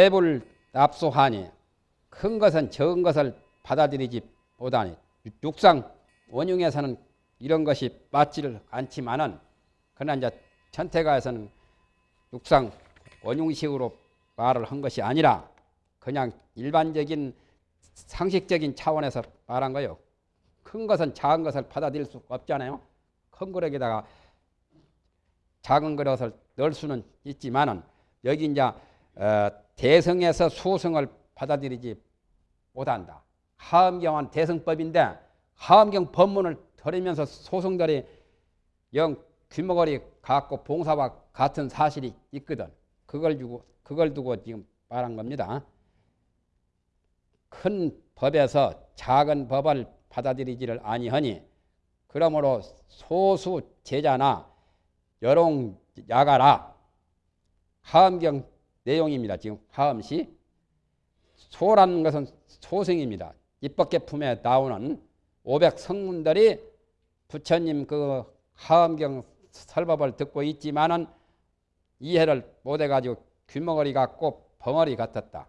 대불 납소하니 큰 것은 적은 것을 받아들이지 못하니 육상 원흉에서는 이런 것이 맞지를 않지만은 그러나 이제 천태가에서는 육상 원흉식으로 말을 한 것이 아니라 그냥 일반적인 상식적인 차원에서 말한 거예요. 큰 것은 작은 것을 받아들일 수 없잖아요. 큰 그릇에다가 작은 그릇을 넣을 수는 있지만은 여기 이제 어, 대성에서 소성을 받아들이지 못한다. 하엄경은 대성법인데 하엄경 법문을 들으면서 소성들이 영 귀머거리 갖고 봉사와 같은 사실이 있거든. 그걸 두고 그걸 두고 지금 말한 겁니다. 큰 법에서 작은 법을 받아들이지를 아니하니 그러므로 소수 제자나 여롱 야가라 하엄경 내용입니다. 지금 하엄시 소라는 것은 소생입니다. 입법계 품에 나오는 500 성문들이 부처님 그 하엄경 설법을 듣고 있지만은 이해를 못해가지고 귀머거리 같고 벙어리 같았다.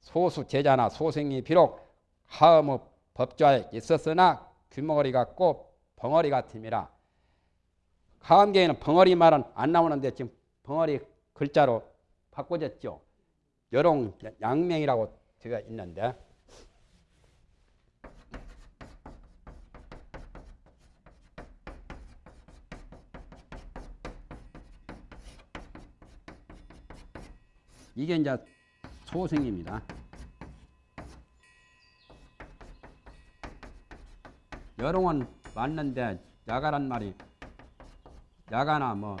소수 제자나 소생이 비록 하음의 법좌에 있었으나 귀머거리 같고 벙어리 같음이라. 하음경에는 벙어리 말은 안 나오는데 지금 벙어리 글자로 바꿔졌죠. 여롱 양명이라고 되어 있는데 이게 이제 소생입니다. 여롱은 맞는데 야가란 말이 야가나 뭐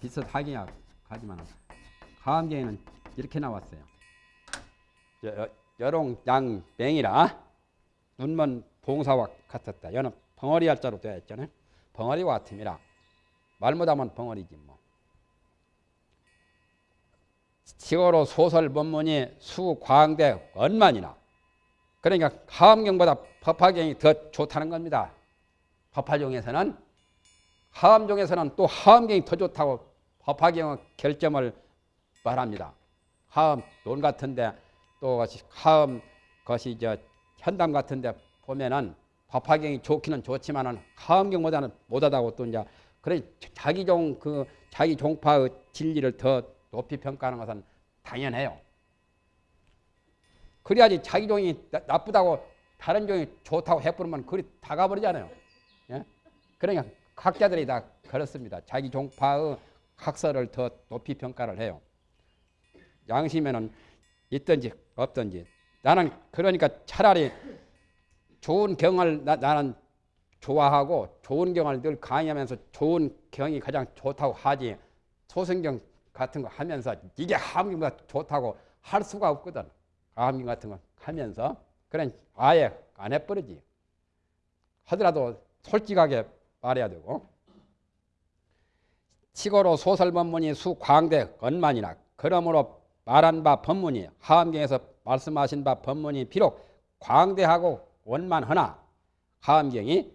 비슷하긴 하지만 가암경에는 이렇게 나왔어요. 여, 여롱 양 맹이라 눈먼 봉사와 같았다. 여는 벙어리 할자로 되어 있잖아요. 벙어리와 같음이라 말 못하면 벙어리지 뭐. 시어로 소설 본문이 수광대 언만이나 그러니까 하암경보다 법화경이 더 좋다는 겁니다. 법화종에서는 하암종에서는 또 하암경이 더 좋다고 법화경의 결점을 말합니다. 하암 논 같은데 또 하암 것이 저 현담 같은데 보면은 법화경이 좋기는 좋지만은 하암경보다는 못하다고 또 이제 그래 자기 종 그 자기 종파의 진리를 더 높이 평가하는 것은 당연해요. 그래야지 자기 종이 나, 쁘다고 다른 종이 좋다고 해버리면 그리 다 가버리잖아요. 예? 그러니까 학자들이 다 그렇습니다. 자기 종파의 학설을 더 높이 평가를 해요. 양심에는 있든지 없든지 나는 그러니까 차라리 좋은 경을 나, 나는 좋아하고 좋은 경을 늘 강의하면서 좋은 경이 가장 좋다고 하지 소승경 같은 거 하면서 이게 하암경 좋다고 할 수가 없거든. 하암경 같은 거 하면서 그런 아예 안 해버리지. 하더라도 솔직하게 말해야 되고 치고로 소설 법문이 수광대 언만이나 그러므로 말한 바 법문이 하암경에서 말씀하신 바 법문이 비록 광대하고 원만하나 하암경이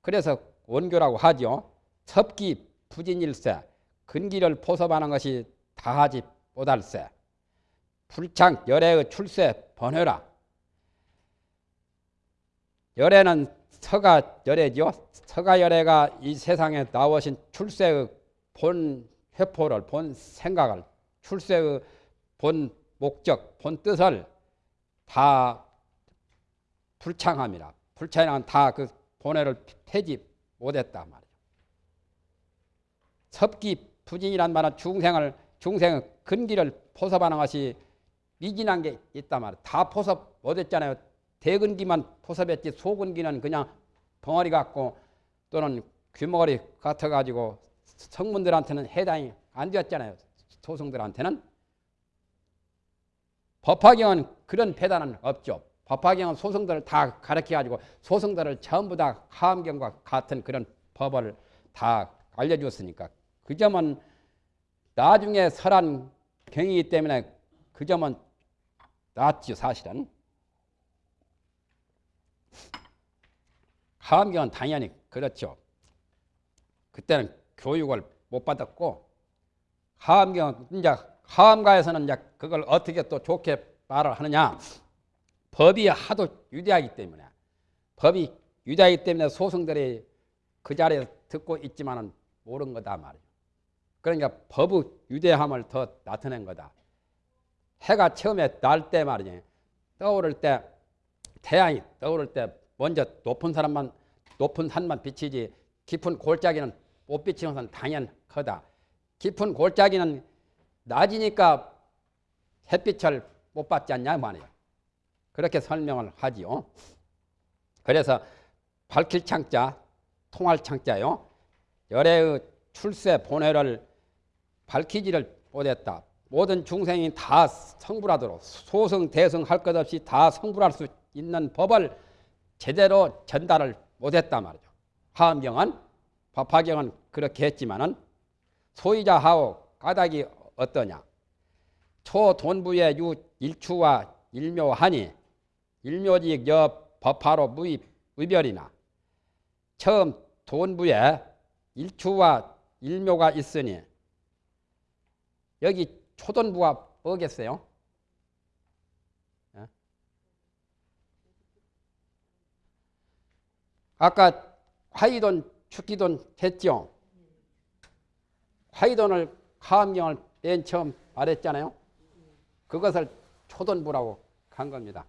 그래서 원교라고 하죠. 섭기 부진일세 근기를 포섭하는 것이 다하지 못할세. 불창 열애의 출세 번회라. 열애는 서가 열애죠. 서가 열애가 이 세상에 나오신 출세의 본 회포를, 본 생각을, 출세의 본 목적, 본 뜻을 다 불창합니다. 불창은 다그 본회를 폐지 못했다 말이죠. 섭기 부진이란 말은 중생을 중생의 근기를 포섭하는 것이 미진한 게 있단 말이에요. 다 포섭 못했잖아요. 대근기만 포섭했지 소근기는 그냥 벙어리 같고 또는 귀머거리 같아가지고 성문들한테는 해당이 안 되었잖아요. 소성들한테는. 법화경은 그런 배단은 없죠. 법화경은 소성들을 다 가르쳐가지고 소성들을 전부 다 하암경과 같은 그런 법을 다 알려주었으니까 그 점은 나중에 설한 경이기 때문에 그 점은 낫죠 사실은. 하암경은 당연히 그렇죠. 그때는 교육을 못 받았고 하암경은 이제 하엄가에서는 이제 그걸 어떻게 또 좋게 말을 하느냐? 법이 하도 유대하기 때문에 법이 유대하기 때문에 소승들이 그 자리에 듣고 있지만은 모르는 거다 말이에요. 그러니까 법의 유대함을 더 나타낸 거다. 해가 처음에 날 때 말이지 떠오를 때 태양이 떠오를 때 먼저 높은 사람만 높은 산만 비치지 깊은 골짜기는 못 비치는 것은 당연하다. 깊은 골짜기는 낮이니까 햇빛을 못 받지 않냐 말이에요. 그렇게 설명을 하지요. 그래서 밝힐 창자, 통할 창자요. 열애의 출세 본회를 밝히지를 못했다. 모든 중생이 다 성불하도록 소승 대승 할 것 없이 다 성불할 수 있는 법을 제대로 전달을 못했단 말이죠. 하엄경은 법화경은 그렇게 했지만은 소유자 하오 까닭이 어떠냐? 초돈부의 유 일추와 일묘하니 일묘직 여 법화로 무입 의별이나 처음 돈부에 일추와 일묘가 있으니 여기 초돈부가 뭐겠어요? 예? 아까 화이돈, 축기돈 했죠? 화이돈을 하암경을 맨 처음 말했잖아요. 그것을 초돈부라고 간 겁니다.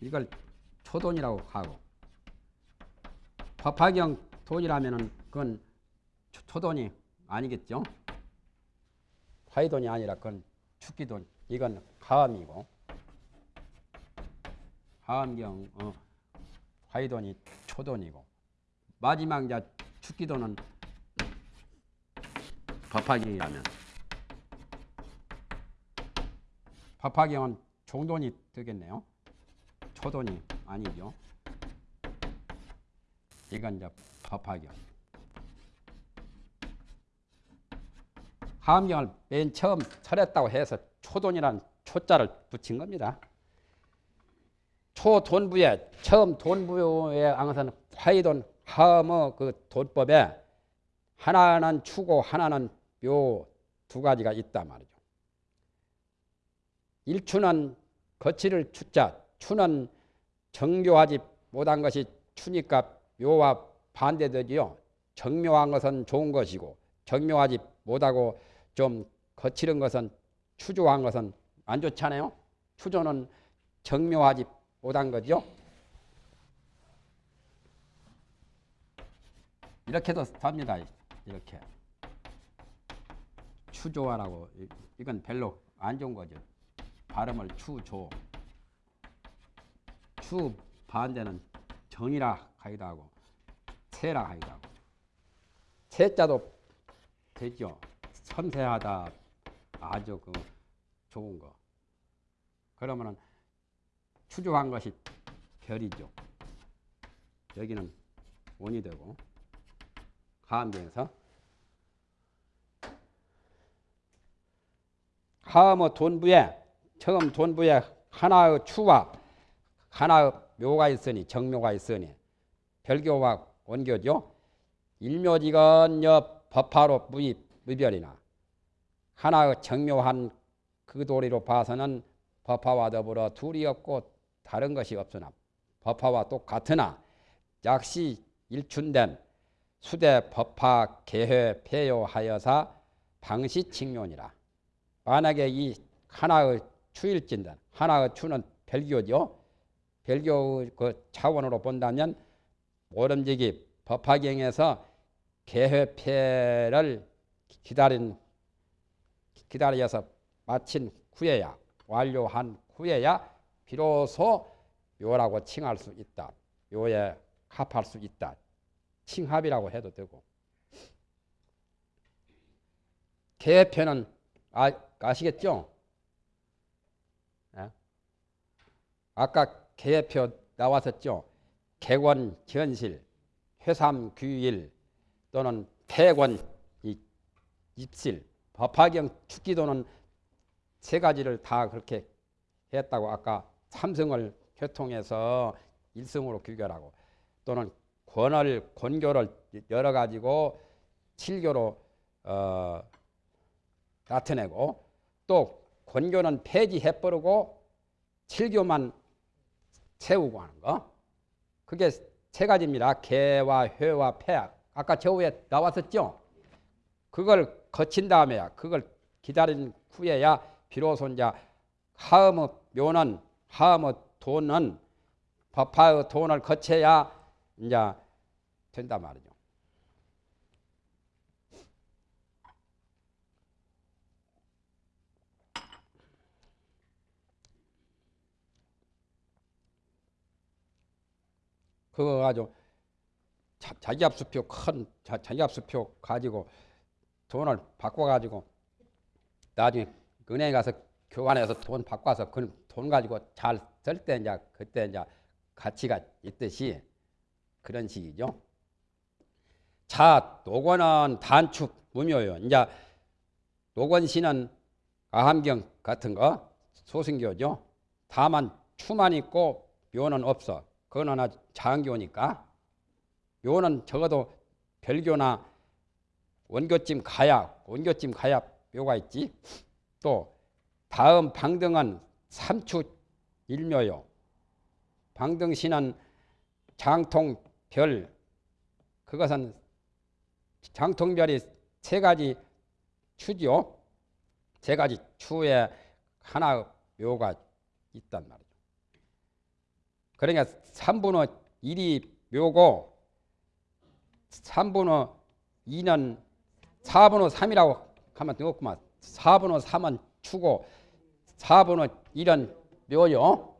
이걸 초돈이라고 하고 법화경 돈이라면은 그건 초돈이 아니겠죠. 화이돈이 아니라 그건 축기돈. 이건 하암이고 하암경 어, 화이돈이 초돈이고 마지막 이제 축기돈은 법화경이라면 법화경은 종돈이 되겠네요. 초돈이 아니죠. 이건 이제 법화경. 하암경을 맨 처음 설했다고 해서 초돈이란 초자를 붙인 겁니다. 초돈부에 처음 돈부에 항상 화이돈 하암의 그 돈법에 하나는 추고 하나는 묘 두 가지가 있다 말이죠. 일추는 거치를 추자 추는 정교하지 못한 것이 추니까 묘와 반대되지요. 정묘한 것은 좋은 것이고 정묘하지 못하고 좀 거칠은 것은 추조한 것은 안 좋잖아요. 추조는 정묘하지 못한 거죠. 이렇게도 삽니다. 이렇게 추조하라고 이건 별로 안 좋은 거죠. 발음을 추조. 추 반대는 정이라 하기도 하고 세라 하기도 하고 세자도 되죠. 섬세하다 아주 그 좋은 거. 그러면은 추조한 것이 별이죠. 여기는 원이 되고 하암경에서 하암의 돈부에 처음 돈부에 하나의 추와 하나의 묘가 있으니 정묘가 있으니 별교와 원교죠. 일묘직은 여 법화로 무입 무별이나 하나의 정묘한 그 도리로 봐서는 법화와 더불어 둘이 없고 다른 것이 없으나 법화와 똑같으나 약시 일춘된 수대 법화 개회 폐요하여사 방시칙론이라 만약에 이 하나의 추일진단 하나의 추는 별교죠. 별교 그 차원으로 본다면 모름지기 법화경에서 개회패를 기다린 기다려서 마친 후에야 완료한 후에야 비로소 묘라고 칭할 수 있다. 묘에 합할 수 있다. 칭합이라고 해도 되고 개회편은 아, 아시겠죠? 예? 아까 개표 나왔었죠. 개권 현실, 회삼 규일 또는 폐권 입실, 법화경 축기도는 세 가지를 다 그렇게 했다고 아까 삼성을 교통해서 일성으로 규결하고 또는 권을 권교를 열어 가지고 칠교로 어, 나타내고 또 권교는 폐지해 버리고 칠교만 세우고 하는 거. 그게 세 가지입니다. 개와 회와 폐. 아까 저 위에 나왔었죠. 그걸 거친 다음에야 그걸 기다린 후에야 비로소 이제 하음의 묘는 하음의 돈은 법화의 돈을 거쳐야 이제 된단 말이죠. 그거 가지고 자, 자기 압수표 큰 자, 자기 압수표 가지고 돈을 바꿔 가지고 나중에 은행에 가서 교환해서 돈 바꿔서 그 돈 가지고 잘 쓸 때 이제 그때 이제 가치가 있듯이 그런 식이죠. 자, 노건은 단축 무묘요. 이제 노건시는 아함경 같은 거 소승교죠. 다만 추만 있고 묘는 없어. 그건 하나 장교니까 묘는 적어도 별교나 원교쯤 가야 원교쯤 가야 묘가 있지. 또 다음 방등은 삼추 일묘요. 방등시는 장통별 그것은 장통별이 세 가지 추죠. 세 가지 추에 하나 묘가 있단 말이죠. 그러니까 3분의 1이 묘고 3분의 2는 4분의 3이라고 하면 되겠구만. 4분의 3은 추고 4분의 1은 묘요.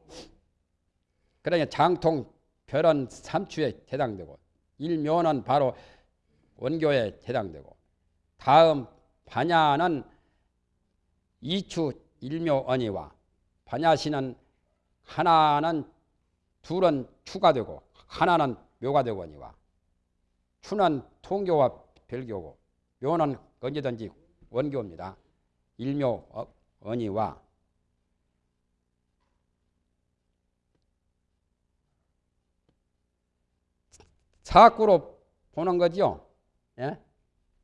그러니까 장통 별은 3추에 해당되고 1묘는 바로 원교에 해당되고 다음 반야는 2추 1묘 언이와 반야시는 하나는 둘은 추가 되고 하나는 묘가 되거니와 추는 통교와 별교고 묘는 언제든지 원교입니다. 일묘 어, 언이와 사구로 보는 거죠. 예?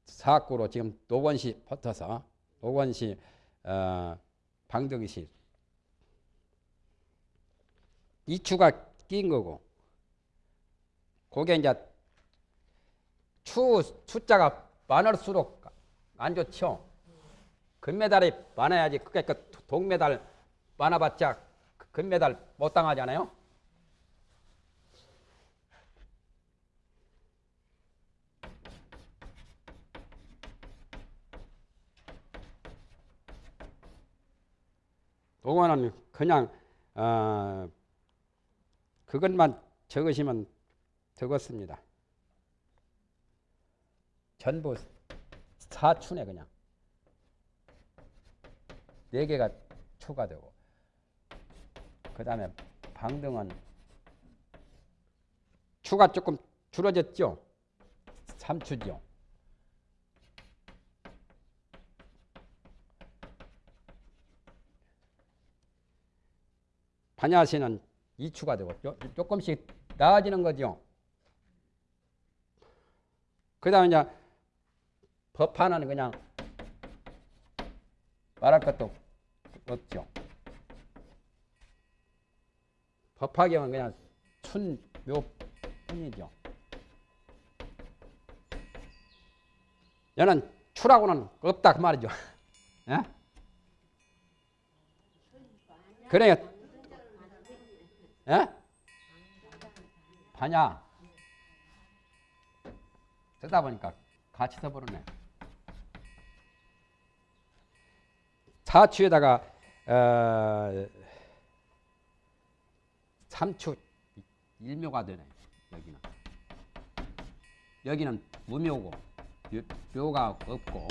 사구로 지금 노건시 붙어서 노건시 어, 방정시 이추가 낀 거고 그게 이제 추 숫자가 많을수록 안 좋죠. 금메달이 많아야지 그러니까 동메달 많아봤자 금메달 못 당하잖아요. 요거는 그냥 어, 그것만 적으시면 적었습니다. 전부 사춘에 그냥 네 개가 추가되고 그 다음에 방등은 추가 조금 줄어졌죠. 3추죠. 반야시는 2추가 되고 조금씩 나아지는 거죠. 그 다음에 이제 법화는 그냥 말할 것도 없죠. 법화경은 그냥 순묘뿐이죠. 얘는 추라고는 없다 그 말이죠. 예? 그러니까 예? 반야 쓰다 보니까 같이 써버리네. 사추에다가 어, 삼추 일묘가 되네. 여기는 여기는 무묘고 묘가 없고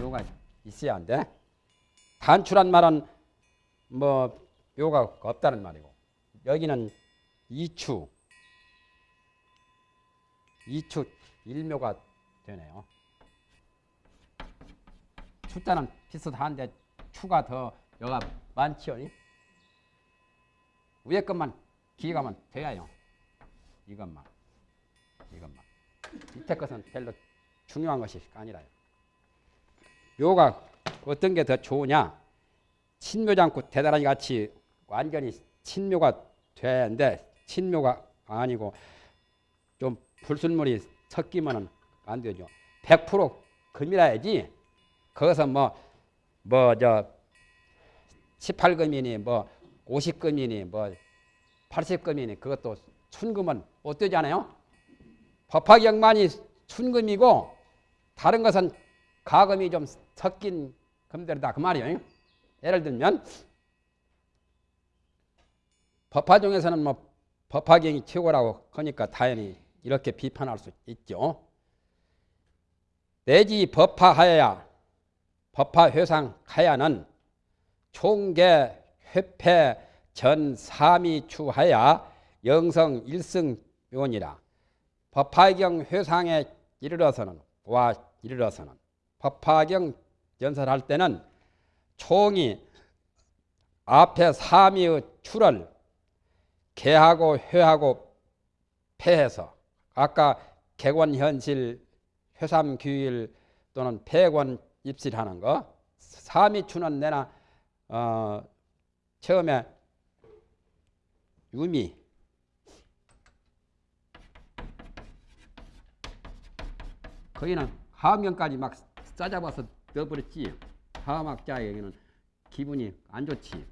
묘가 있어야 한데 단추란 말은 뭐 묘가 없다는 말이고 여기는 이추 이추 일묘가 되네요. 숫자는 비슷한데 추가 더 여가 많지요. 위에 것만 기가면 돼요. 이것만 이것만 밑에 것은 별로 중요한 것이 아니라요. 묘가 어떤 게 더 좋으냐? 친묘장구 대단하니 같이 완전히 친묘가 되는데 친묘가 아니고 좀 불순물이 섞이면은 안 되죠. 100% 금이라야지. 거기서 뭐 뭐 저 18금이니 뭐 50금이니 뭐 80금이니 그것도 순금은 못 되잖아요. 법화경만이 순금이고 다른 것은 가금이 좀 섞인 금들이다 그 말이에요. 예를 들면 법화 중에서는 뭐 법화경이 최고라고 하니까 당연히 이렇게 비판할 수 있죠. 내지 법화하여야 법화회상하야는 총계 회패 전 삼이 추하야 영성 일승 묘니라. 법화경 회상에 이르러서는 와 이르러서는 법화경 연설할 때는 총이 앞에 삼위의 추를 개하고 회하고 폐해서 아까 개권현실 회삼규일 또는 폐권 입실하는 거. 삼위추는 내나 어, 처음에 유미. 거기는 하음경까지 막 싸잡아서 넣어버렸지. 하음학자 여기는 기분이 안 좋지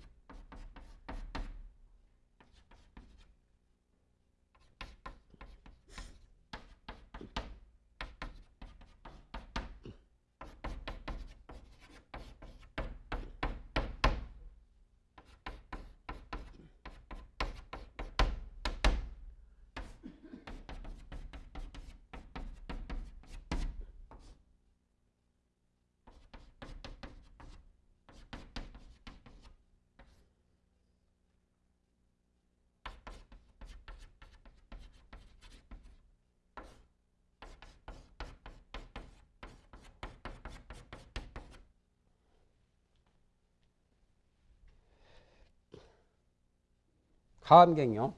하음경이요.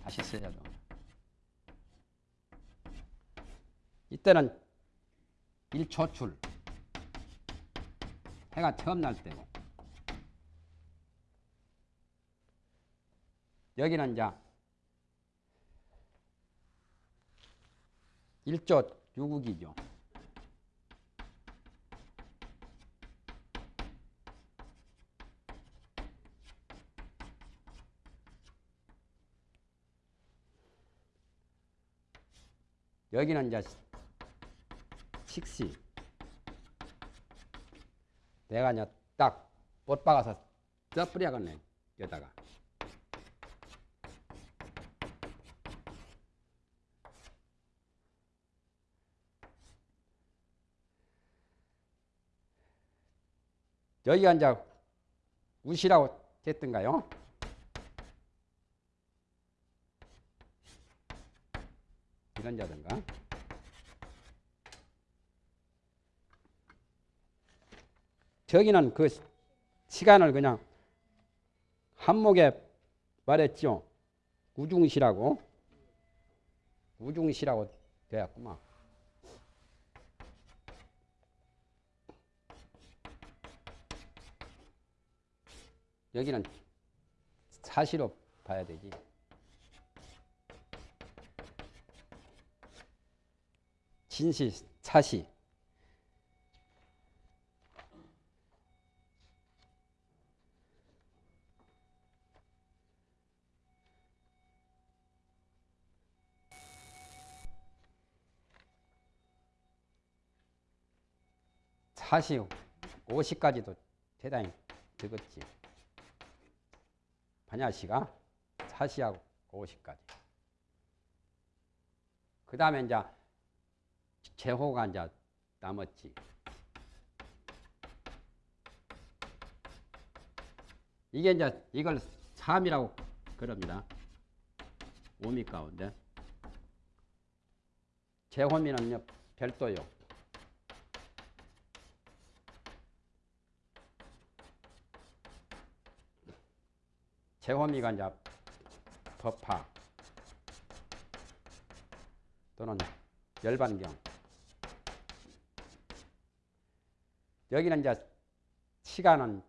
다시 쓰자죠 이때는 일초출. 해가 처음 날 때고. 여기는 이제 일조 유국이죠. 여기는 이제 식시. 내가 이제 딱못 박아서 써뿌려야겠네. 여기다가. 여기가 이제 우시라고 됐던가요? 이런 자든가. 저기는 그 시간을 그냥 한목에 말했죠. 우중시라고. 우중시라고 되었구만. 여기는 사시로 봐야 되지. 진시, 사시. 사시 50까지도 대단히 적었지. 반야시가 사시하고 50까지. 그 다음에 이제 제호가 이제 남았지. 이게 이제 이걸 3이라고 그럽니다. 오미 가운데. 제호미는요, 별도요. 제호미가 이제 법화. 또는 열반경. 여기는 이제 시간은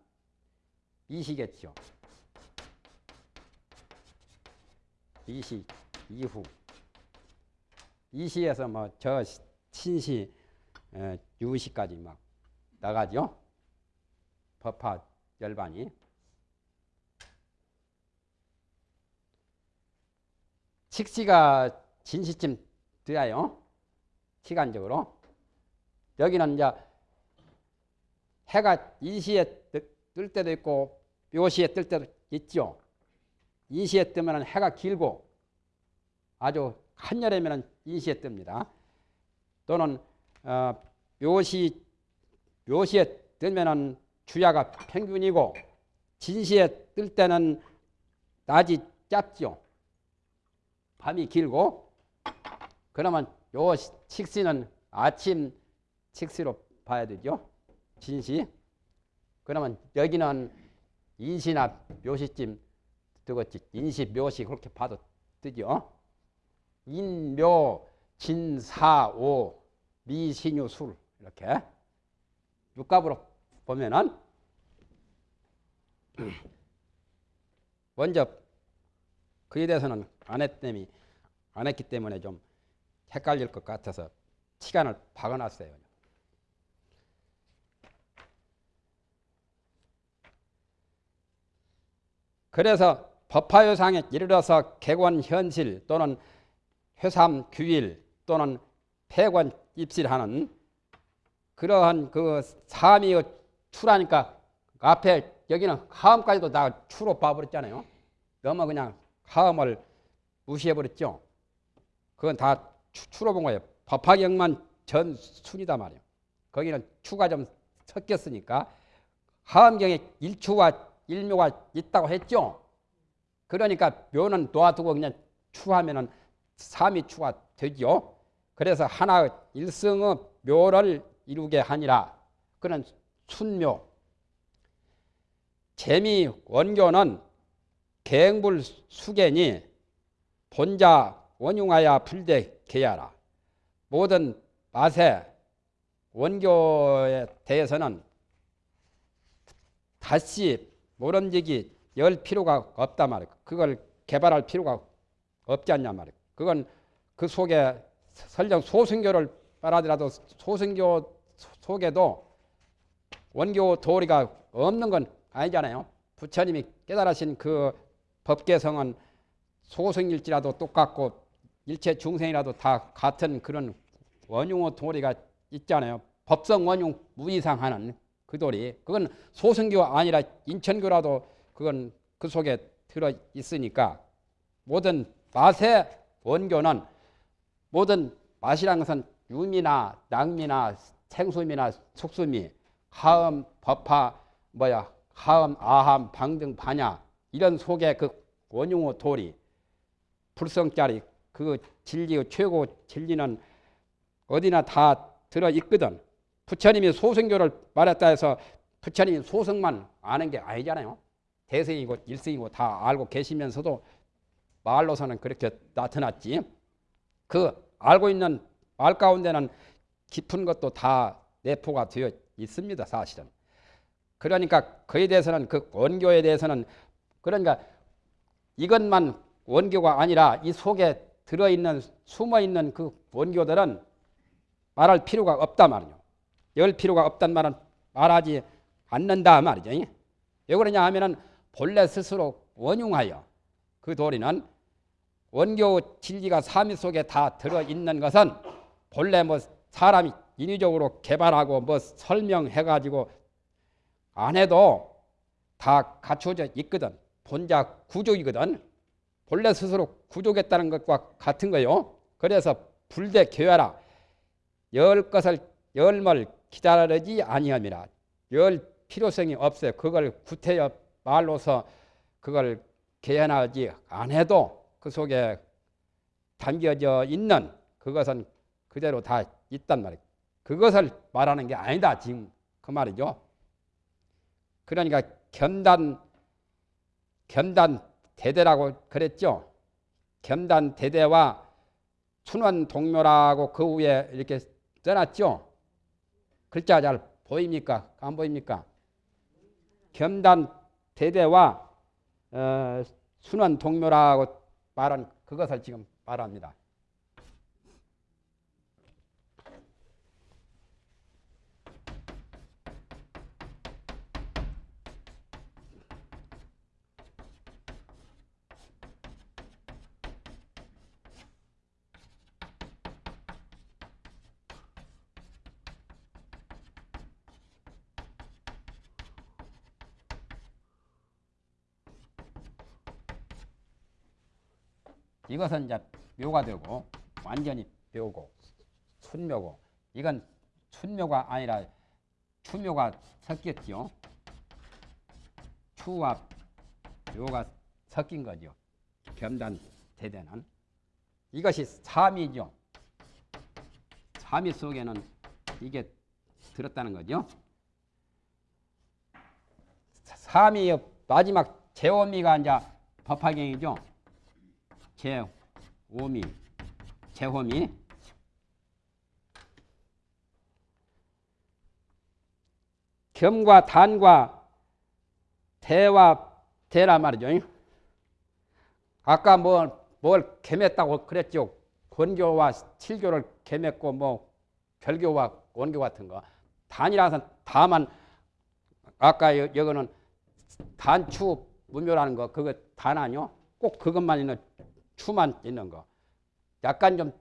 이시겠죠. 이시 이후 이시에서 뭐 저 신시 유시까지 막 나가죠. 법화 열반이 식시가 진시쯤 돼요. 시간적으로 여기는 이제 해가 이시에 뜰 때도 있고 묘시에 뜰 때도 있죠. 이시에 뜨면 해가 길고 아주 한여름에는 이시에 뜹니다. 또는 어, 묘시 묘시에 뜨면은 주야가 평균이고 진시에 뜰 때는 낮이 짧죠. 밤이 길고 그러면 요 식시는 아침 식시로 봐야 되죠. 진시. 그러면 여기는 인시나 묘시쯤 뜨겠지. 인시, 묘시 그렇게 봐도 뜨죠. 인 묘, 진 사 오, 미 신유 술 이렇게 육갑으로 보면은 먼저 그에 대해서는 안 했더니 안 했기 때문에 좀 헷갈릴 것 같아서 시간을 박아놨어요. 그래서 법화요상에 이르러서 객원 현실 또는 회삼 규일 또는 폐관 입실하는 그러한 그 삼이 추라니까 앞에 여기는 하음까지도 다 추로 봐버렸잖아요. 너무 그냥 하음을 무시해버렸죠. 그건 다 추 로 본 거예요. 법화경만 전 순이다 말이에요. 거기는 추가 좀 섞였으니까 하음경에 일추와 일묘가 있다고 했죠. 그러니까 묘는 놓아두고 그냥 추하면은 삼이 추가 되죠. 그래서 하나 일성의 묘를 이루게 하니라. 그는 순묘. 재미 원교는 갱불 수견이 본자 원흉하야 불대 개야라. 모든 맛의 원교에 대해서는 다시 모름지기 열 필요가 없다 말이야. 그걸 개발할 필요가 없지 않냐 말이야. 그건 그 속에 설령 소승교를 말하더라도 소승교 속에도 원교 도리가 없는 건 아니잖아요. 부처님이 깨달으신 그 법계성은 소승일지라도 똑같고 일체 중생이라도 다 같은 그런 원흉의 도리가 있잖아요. 법성 원흉 무이상하는 그 도리. 그건 소승교 아니라 인천교라도 그건 그 속에 들어 있으니까 모든 맛의 원교는 모든 맛이라는 것은 유미나 낭미나 생수미나 속수미, 하음, 법화, 뭐야, 하음, 아함, 방등, 반야 이런 속에 그 원흉의 도리, 불성짜리 그 진리의 최고 진리는 어디나 다 들어 있거든. 부처님이 소승교를 말했다 해서 부처님이 소승만 아는 게 아니잖아요. 대승이고 일승이고 다 알고 계시면서도 말로서는 그렇게 나타났지. 그 알고 있는 말 가운데는 깊은 것도 다 내포가 되어 있습니다. 사실은. 그러니까 그에 대해서는 그 원교에 대해서는 그러니까 이것만 원교가 아니라 이 속에 들어있는 숨어있는 그 원교들은 말할 필요가 없다 말이죠. 열 필요가 없단 말은 말하지 않는다 말이죠. 왜 그러냐 하면은 본래 스스로 원흉하여 그 도리는 원교 진리가 삼위 속에 다 들어있는 것은 본래 뭐 사람이 인위적으로 개발하고 뭐 설명해가지고 안 해도 다 갖춰져 있거든. 본자 구족이거든. 본래 스스로 구족했다는 것과 같은 거요. 그래서 불대 교야라. 열 것을 열물 기다리지 아니함이라. 열 필요성이 없어요. 그걸 구태여 말로서 그걸 개연하지 안 해도 그 속에 담겨져 있는 그것은 그대로 다 있단 말이에요. 그것을 말하는 게 아니다. 지금 그 말이죠. 그러니까 겸단 겸단 대대라고 그랬죠. 겸단 대대와 순원 동묘라고 그 위에 이렇게 써놨죠. 글자 잘 보입니까? 안 보입니까? 겸단 대대와 어, 순원 동묘라고 말한 그것을 지금 말합니다. 이것은 이제 묘가 되고 완전히 묘고 순묘고 이건 순묘가 아니라 추묘가 섞였죠. 추와 묘가 섞인 거죠. 겸단 대대는 이것이 삼이죠. 삼이 속에는 이게 들었다는 거죠. 삼이 마지막 제오미가 이제 법화경이죠. 제오미, 제호미. 겸과 단과 대와 대라 말이죠. 아까 뭘, 뭘 겸했다고 그랬죠. 권교와 칠교를 겸했고 뭐 별교와 원교 같은 거. 단이라서 다만 아까 여, 여기는 단추 무묘라는 거 그거 단 아니요? 꼭 그것만 있는 추만 있는 거. 약간 좀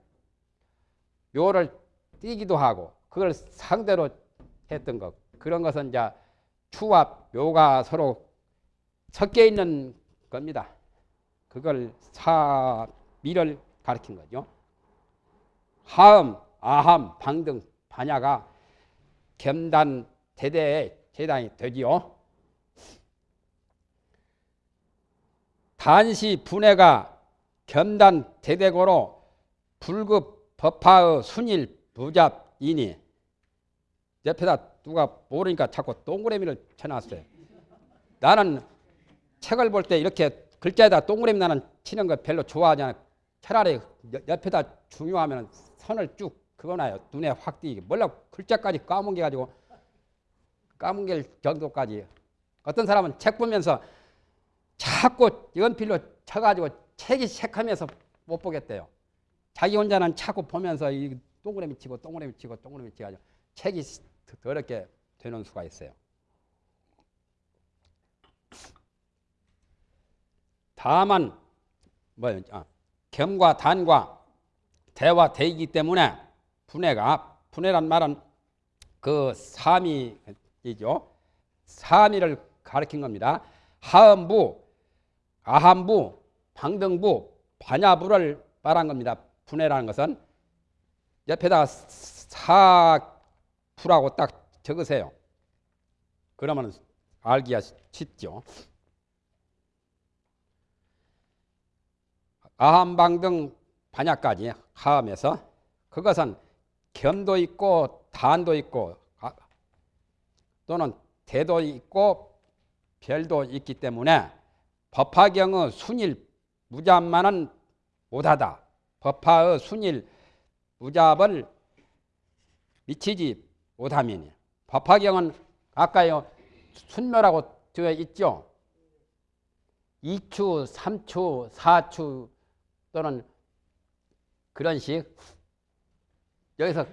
묘를 띄기도 하고 그걸 상대로 했던 거. 그런 것은 이제 추와 묘가 서로 섞여 있는 겁니다. 그걸 사미를 가리킨 거죠. 하음, 아함, 방등, 반야가 겸단 대대의 재단이 되지요. 단시 분해가 겸단 대대고로 불급 법화의 순일 부잡이니 옆에다 누가 모르니까 자꾸 동그라미를 쳐놨어요. 나는 책을 볼 때 이렇게 글자에다 동그라미 나는 치는 거 별로 좋아하지 않아. 차라리 옆에다 중요하면 선을 쭉 그거나요. 눈에 확 띄게. 몰라 글자까지 까먹게 가지고 까먹을 정도까지. 어떤 사람은 책 보면서 자꾸 연필로 쳐가지고 책이 색하면서 못 보겠대요. 자기 혼자는 자꾸 보면서 이 동그라미 치고 동그라미 치고 동그라미 치가지고 책이 더럽게 되는 수가 있어요. 다만 뭐 아, 겸과 단과 대와 대이기 때문에 분해가 분해란 말은 그 삼이이죠. 삼이를 가리킨 겁니다. 하음부, 아함부, 방등부, 반야부를 말한 겁니다. 분해라는 것은 옆에다가 사부라고 딱 적으세요. 그러면 알기가 쉽죠. 아함방등 반야까지 하음에서 그것은 겸도 있고 단도 있고 아, 또는 대도 있고 별도 있기 때문에 법화경의 순일 무잡만은 못하다. 법화의 순일 무잡을 미치지 못하면 법화경은 아까요 순묘라고 되어 있죠. 2추, 3추, 4추 또는 그런 식 여기서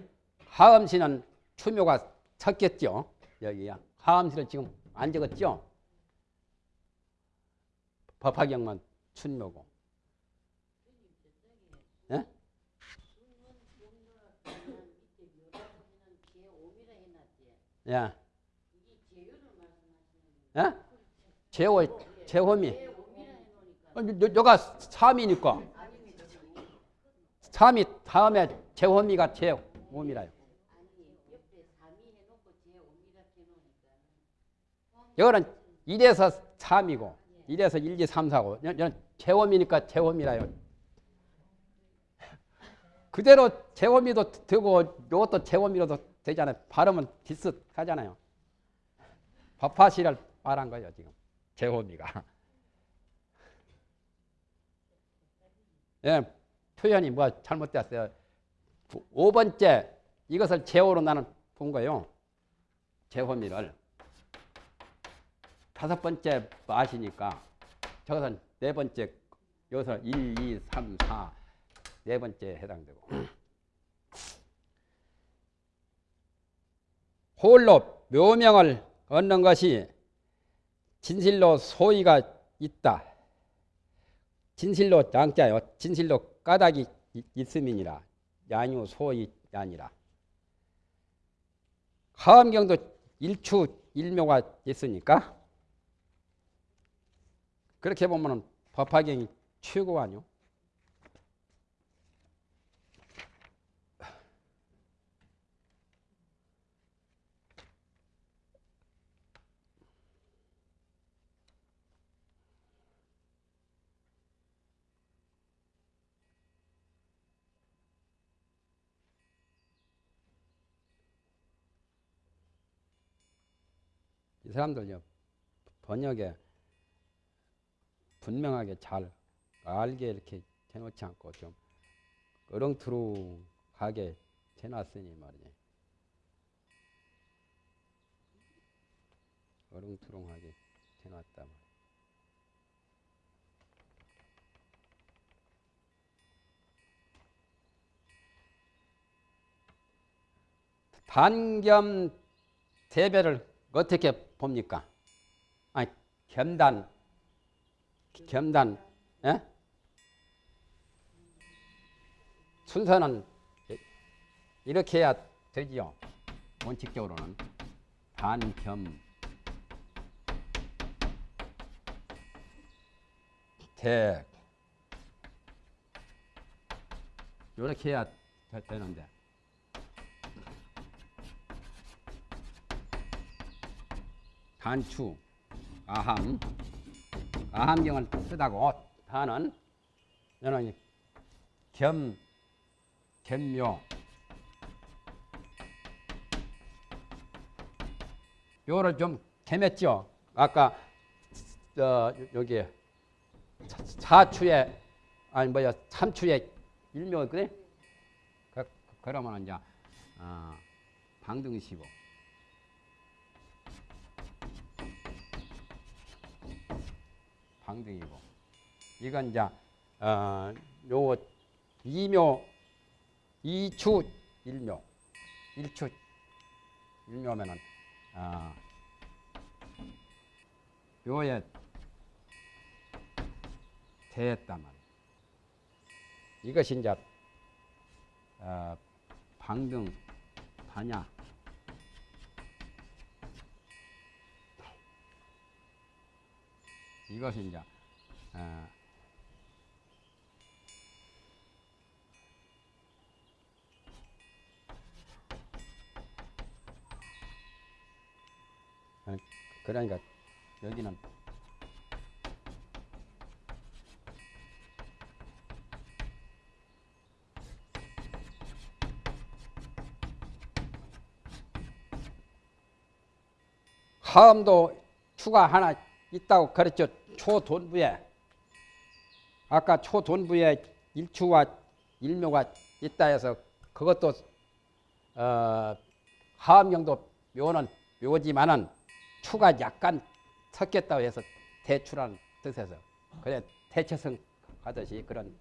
하음시는 추묘가 섞였죠. 여기야 하음시를 지금 안 적었죠. 법화경만 춘묘고. 예? 야. 예? 제호, 제호미. 어, 여, 여가 삼이니까. 삼이 다음에 제호미가 제호미라요. 여기는 1에서 3이고 1에서 1, 2, 3, 4고 여기는 제호미니까 제호미라요. 그대로 제호미도 되고 이것도 제호미로도 되잖아요. 발음은 비슷하잖아요. 법화시를 말한 거예요 지금 제호미가. 예, 표현이 뭐 잘못됐어요. 5번째 이것을 제호로 나는 본 거예요. 제호미를. 다섯 번째 맛이니까 저것은 네 번째 여기서 1, 2, 3, 4 네 번째 해당되고 홀로 묘명을 얻는 것이 진실로 소위가 있다. 진실로 양자요. 진실로 까닭이 있음이니라. 양유 소위 아니라. 하암경도 일추 일묘가 있으니까 그렇게 보면은 법화경이 최고 아니요? 이 사람들요 번역에 분명하게 잘 알게 이렇게 해놓지 않고 좀 어렁투렁하게 해놨으니 말이지. 어렁투렁하게 해놨다 말이야. 단겸 대배를 어떻게 봅니까? 아니 겸단 겸단 예? 순서는 이렇게 해야 되지요. 원칙적으로는. 단겸. 대 이렇게 해야 되는데. 단추. 아함 아함경을 쓰다고 단은 저는 겸 겸묘 요를 좀 겸했죠. 아까 저 여기 사추에 아니 뭐야 삼추에 일묘 그래? 그, 그러면 이제 어, 방등시고 방등이고. 이건 이제 어, 요 이묘 이추 일묘. 일추 일묘면은 어, 요에 대했단 말이야. 이것이 이제 어, 방등 반야 이것이 이제 어, 그러니까 여기는 화음도 추가 하나 있다고 그랬죠. 초돈부에 아까 초돈부에 일추와 일묘가 있다 해서 그것도 어, 하음경도 묘는 묘지만은 추가 약간 섞였다고 해서 대추라는 뜻에서 그래 대처성 하듯이 그런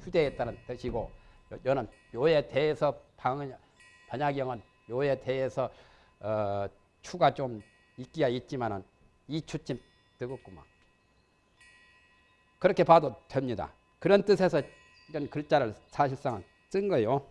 휴대했다는 뜻이고 여는 묘에 대해서 방, 반야경은 묘에 대해서 어, 추가 좀 있기야 있지만은 이추쯤 되겠구만. 그렇게 봐도 됩니다. 그런 뜻에서 이런 글자를 사실상 쓴 거예요.